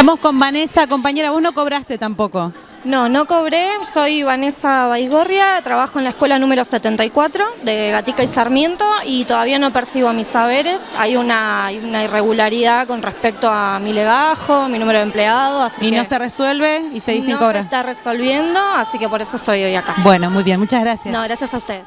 Estamos con Vanessa, compañera, vos no cobraste tampoco. No, no cobré, soy Vanessa Baigorria, trabajo en la escuela número 74 de Gatica y Sarmiento y todavía no percibo mis saberes, hay una, hay una irregularidad con respecto a mi legajo, mi número de empleado, así Y que no se resuelve y se dice no cobra. se está resolviendo, así que por eso estoy hoy acá. Bueno, muy bien, muchas gracias. No, gracias a ustedes.